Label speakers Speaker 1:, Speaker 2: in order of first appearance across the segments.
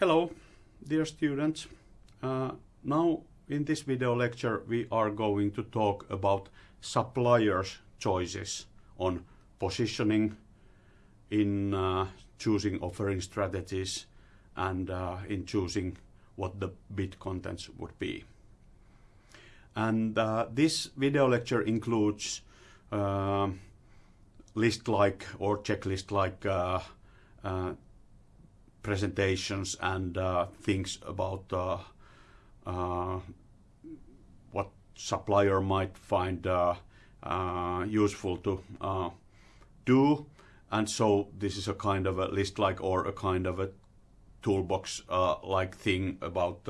Speaker 1: Hello, dear students. Uh, now in this video lecture we are going to talk about suppliers' choices on positioning in uh, choosing offering strategies and uh, in choosing what the bid contents would be. And uh, this video lecture includes uh, list like or checklist like uh, uh, presentations and uh, things about uh, uh, what supplier might find useful to do and so this is a kind of a list like or a kind of a toolbox uh, like thing about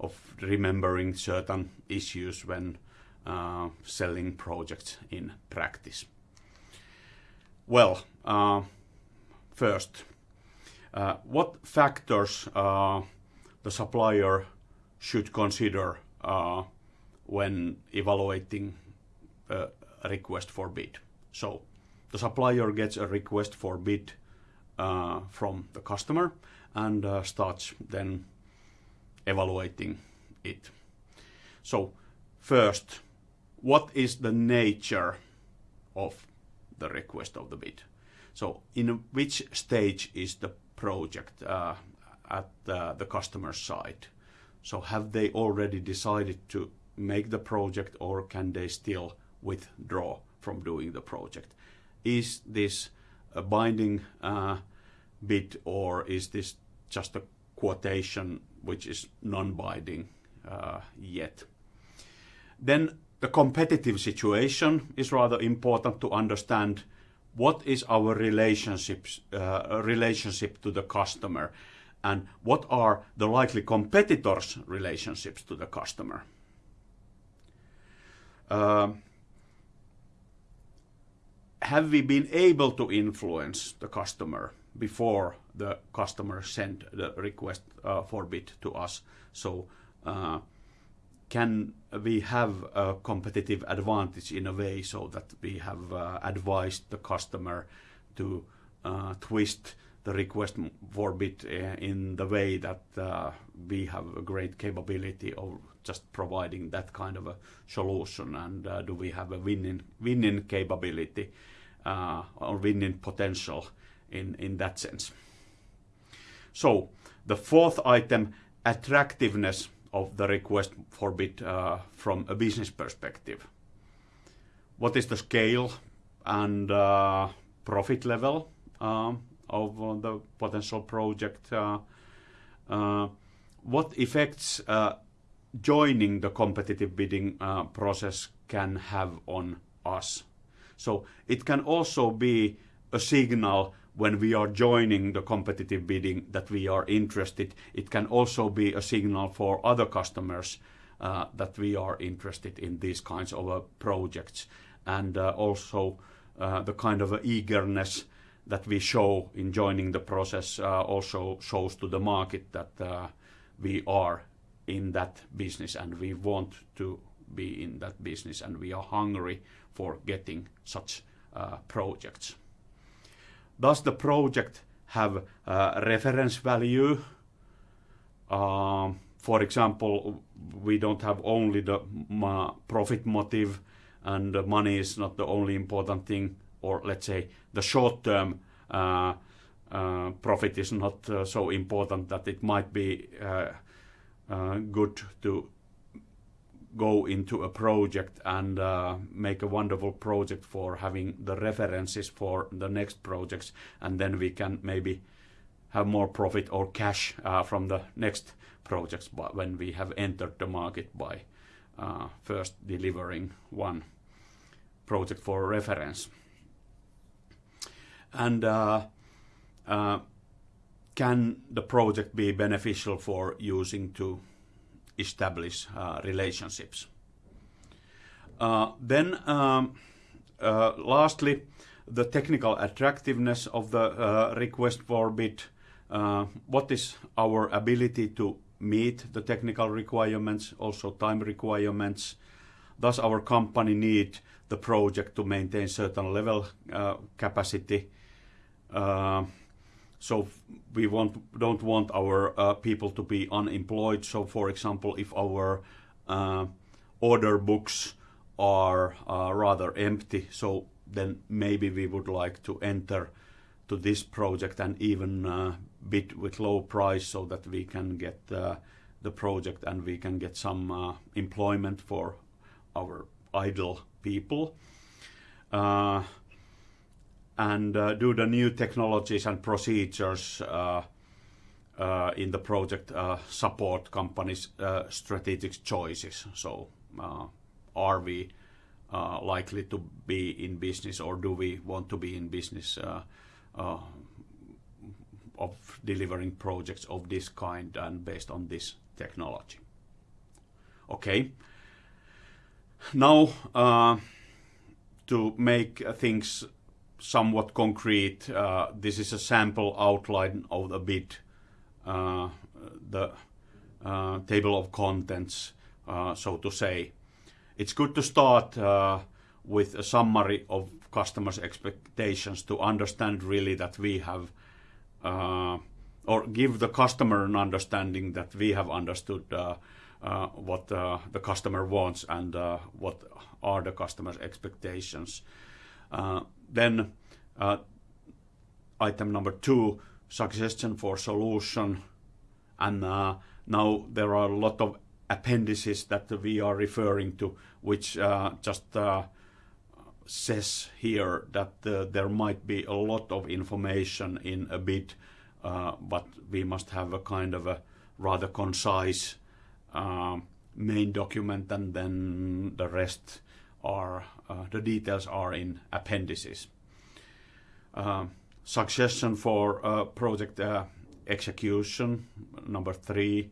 Speaker 1: of remembering certain issues when uh, selling projects in practice. Well, uh, first, what factors uh, the supplier should consider uh, when evaluating a request for bid? So, the supplier gets a request for bid uh, from the customer and uh, starts then evaluating it. So, first, what is the nature of the request of the bid? So, in which stage is the project uh, at uh, the customer side? So, have they already decided to make the project, or can they still withdraw from doing the project? Is this a binding uh, bid, or is this just a quotation which is non-binding yet? Then the competitive situation is rather important to understand what is our relationships uh, relationship to the customer? And what are the likely competitors relationships to the customer? Uh, have we been able to influence the customer before the customer sent the request uh, for bid to us? So uh, can we have a competitive advantage in a way so that we have uh, advised the customer to uh, twist the request for bid uh, in the way that we have a great capability of just providing that kind of a solution and do we have a winning capability or winning potential in that sense. So the fourth item attractiveness of the request for bid uh, from a business perspective. What is the scale and uh, profit level um, of uh, the potential project? Uh, uh, what effects uh, joining the competitive bidding process can have on us? So it can also be a signal when we are joining the competitive bidding that we are interested. It can also be a signal for other customers uh, that we are interested in these kinds of uh, projects. And uh, also the kind of eagerness that we show in joining the process also shows to the market that we are in that business and we want to be in that business and we are hungry for getting such projects. Does the project have uh, reference value? Um, for example, we don't have only the profit motive and money is not the only important thing, or let's say the short-term uh, uh, profit is not uh, so important that it might be uh, uh, good to go into a project and uh, make a wonderful project for having the references for the next projects and then we can maybe have more profit or cash uh, from the next projects but when we have entered the market by uh, first delivering one project for reference. And uh, uh, can the project be beneficial for using to establish uh, relationships. Uh, then, um, uh, lastly, the technical attractiveness of the request for bid. What is our ability to meet the technical requirements, also time requirements? Does our company need the project to maintain certain level capacity? So we want don't want our uh, people to be unemployed. So, for example, if our uh, order books are uh, rather empty, so then maybe we would like to enter to this project and even uh, bid with low price so that we can get uh, the project and we can get some uh, employment for our idle people. And uh, do the new technologies and procedures uh, uh, in the project uh, support companies' uh, strategic choices. So, uh, are we likely to be in business, or do we want to be in business of delivering projects of this kind and based on this technology? Okay. Now, to make things somewhat concrete. Uh, this is a sample outline of the bid, uh, the uh, table of contents, uh, so to say. It's good to start uh, with a summary of customers' expectations to understand really that we have uh, or give the customer an understanding that we have understood what the customer wants and what are the customer's expectations. Then uh, item number two, suggestion for solution. And uh, now there are a lot of appendices that we are referring to, which uh, just says here that there might be a lot of information in a bit, but we must have a kind of a rather concise main document, and then the rest are uh, the details are in appendices. Uh, suggestion for uh, project uh, execution, number three,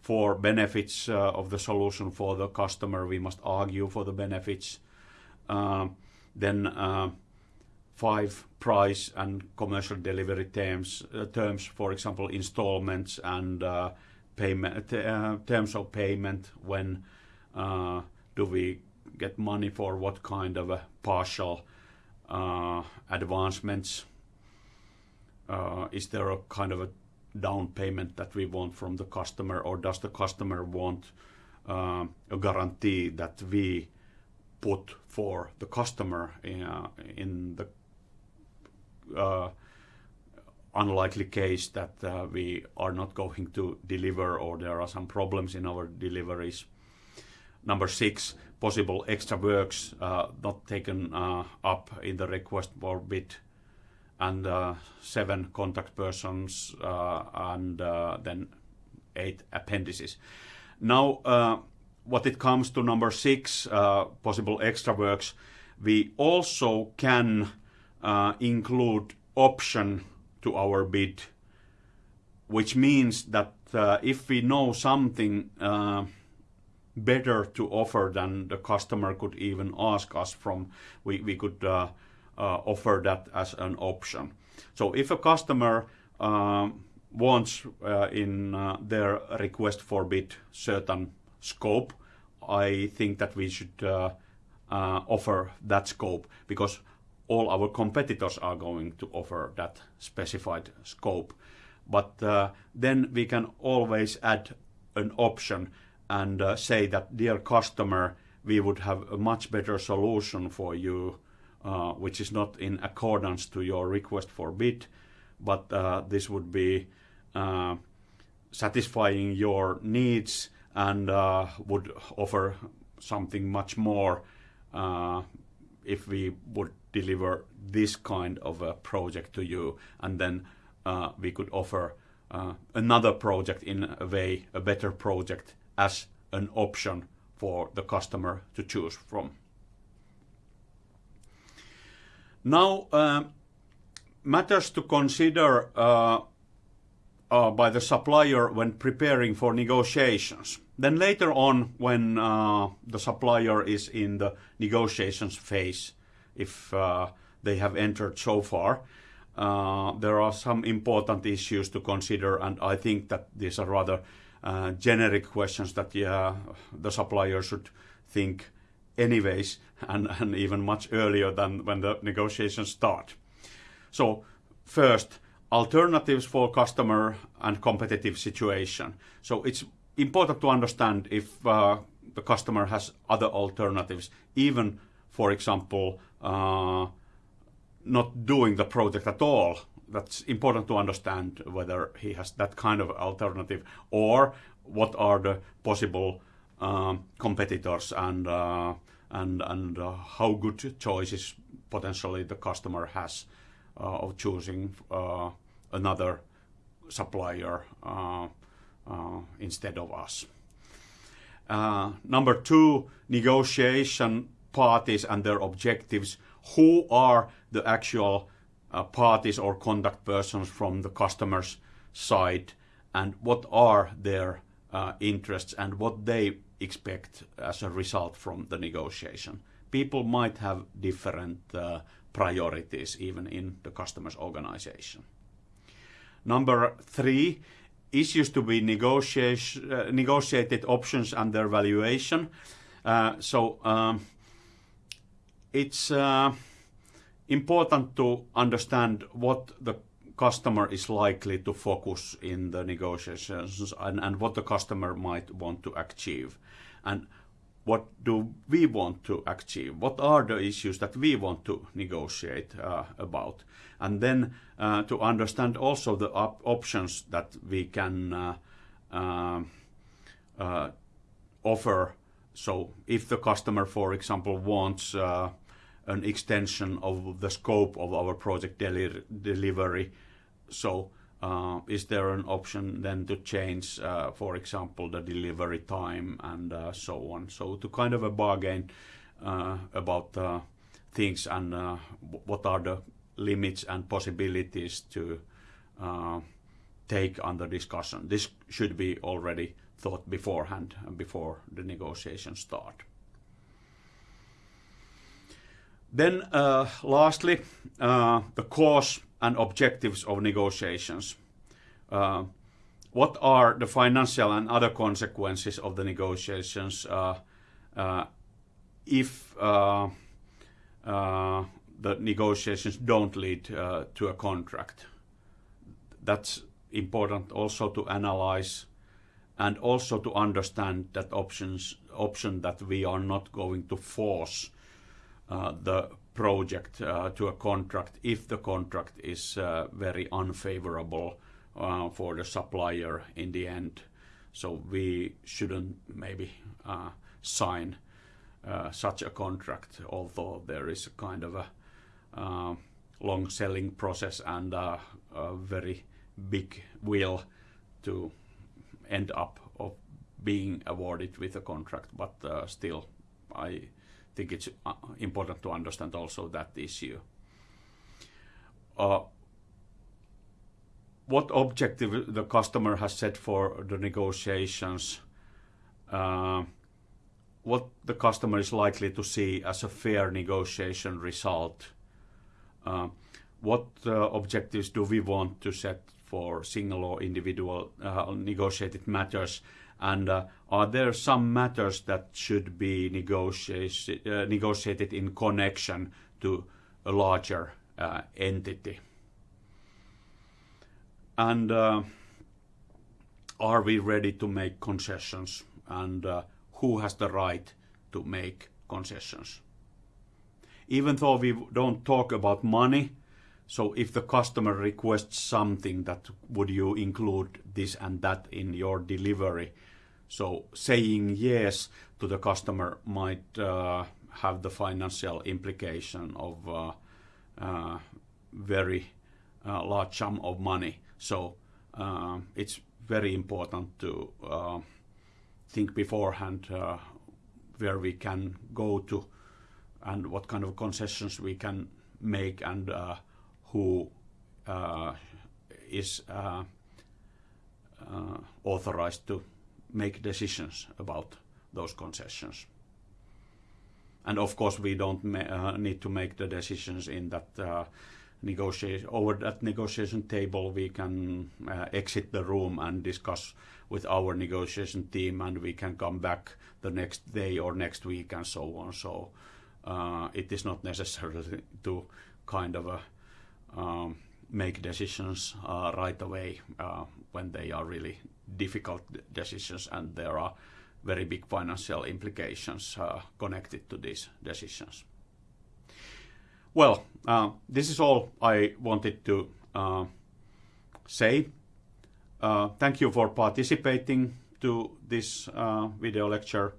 Speaker 1: for benefits uh, of the solution for the customer, we must argue for the benefits. Uh, then five price and commercial delivery terms, terms for example, installments and payment terms of payment. When do we get money for what kind of a partial uh, advancements? Uh, is there a kind of a down payment that we want from the customer, or does the customer want uh, a guarantee that we put for the customer in the unlikely case that we are not going to deliver or there are some problems in our deliveries? Number six, possible extra works uh, not taken uh, up in the request for bid, and uh, seven contact persons, uh, and uh, then eight appendices. Now, uh, what it comes to number six, possible extra works, we also can include option to our bid, which means that if we know something better to offer than the customer could even ask us from. We, we could uh, uh, offer that as an option. So if a customer uh, wants uh, in uh, their request for bid certain scope, I think that we should uh, offer that scope because all our competitors are going to offer that specified scope. But then we can always add an option and uh, say that, "Dear customer, we would have a much better solution for you, uh, which is not in accordance to your request for bid, but uh, this would be satisfying your needs and would offer something much more if we would deliver this kind of a project to you, and then we could offer another project in a way, a better project as an option for the customer to choose from. Now, uh, matters to consider uh, uh, by the supplier when preparing for negotiations. Then later on, when uh, the supplier is in the negotiations phase, if uh, they have entered so far, uh, there are some important issues to consider, and I think that these are rather uh, generic questions that yeah, the supplier should think anyways, and, and even much earlier than when the negotiations start. So first, alternatives for customer and competitive situation. So it's important to understand if uh, the customer has other alternatives, even, for example, uh, not doing the project at all. That's important to understand whether he has that kind of alternative or what are the possible um, competitors and uh, and and uh, how good choices potentially the customer has uh, of choosing uh, another supplier uh, uh, instead of us. number two, negotiation parties and their objectives. Who are the actual parties or contact persons from the customer's side, and what are their interests and what they expect as a result from the negotiation. People might have different uh, priorities even in the customer's organization. Number three, issues to be uh, negotiated options and their valuation. Uh, so um, it's uh, important to understand what the customer is likely to focus in the negotiations and, and what the customer might want to achieve. And what do we want to achieve? What are the issues that we want to negotiate uh, about? And then uh, to understand also the op options that we can uh, um, uh offer. So if the customer, for example, wants uh, an extension of the scope of our project deli delivery, so uh, is there an option then to change, uh, for example, the delivery time and uh, so on? So to kind of a bargain uh, about uh, things and uh, what are the limits and possibilities to take under discussion. This should be already thought beforehand and before the negotiations start. Then lastly, the cause and objectives of negotiations. Uh, what are the financial and other consequences of the negotiations uh, uh, if uh, uh, the negotiations don't lead uh, to a contract? That's important also to analyze and also to understand that options option that we are not going to force the project uh, to a contract if the contract is uh, very unfavorable uh, for the supplier in the end. So we shouldn't maybe sign such a contract, although there is a kind of a long selling process and a very big will to end up of being awarded with a contract. But still, I think it's uh, important to understand also that issue. Uh, what objective the customer has set for the negotiations, uh, what the customer is likely to see as a fair negotiation result, uh, what uh, objectives do we want to set for single or individual uh, negotiated matters and are there some matters that should be negotiated, uh, negotiated in connection to a larger uh, entity? And uh, are we ready to make concessions? And uh, who has the right to make concessions? Even though we don't talk about money, so if the customer requests something that would you include this and that in your delivery, so saying yes to the customer might uh, have the financial implication of uh, uh, very uh, large sum of money. So uh, it's very important to uh, think beforehand where we can go to and what kind of concessions we can make and who is authorized to make decisions about those concessions. And of course, we don't uh, need to make the decisions in that uh, negotiation over that negotiation table. We can uh, exit the room and discuss with our negotiation team, and we can come back the next day or next week and so on. So uh, it is not necessary to kind of uh, um, make decisions uh, right away when they are really difficult decisions and there are very big financial implications uh, connected to these decisions. Well, uh, this is all I wanted to uh, say. Uh, thank you for participating to this video lecture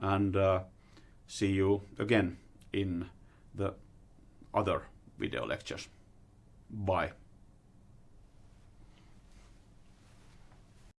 Speaker 1: and see you again in the other video lectures. Bye.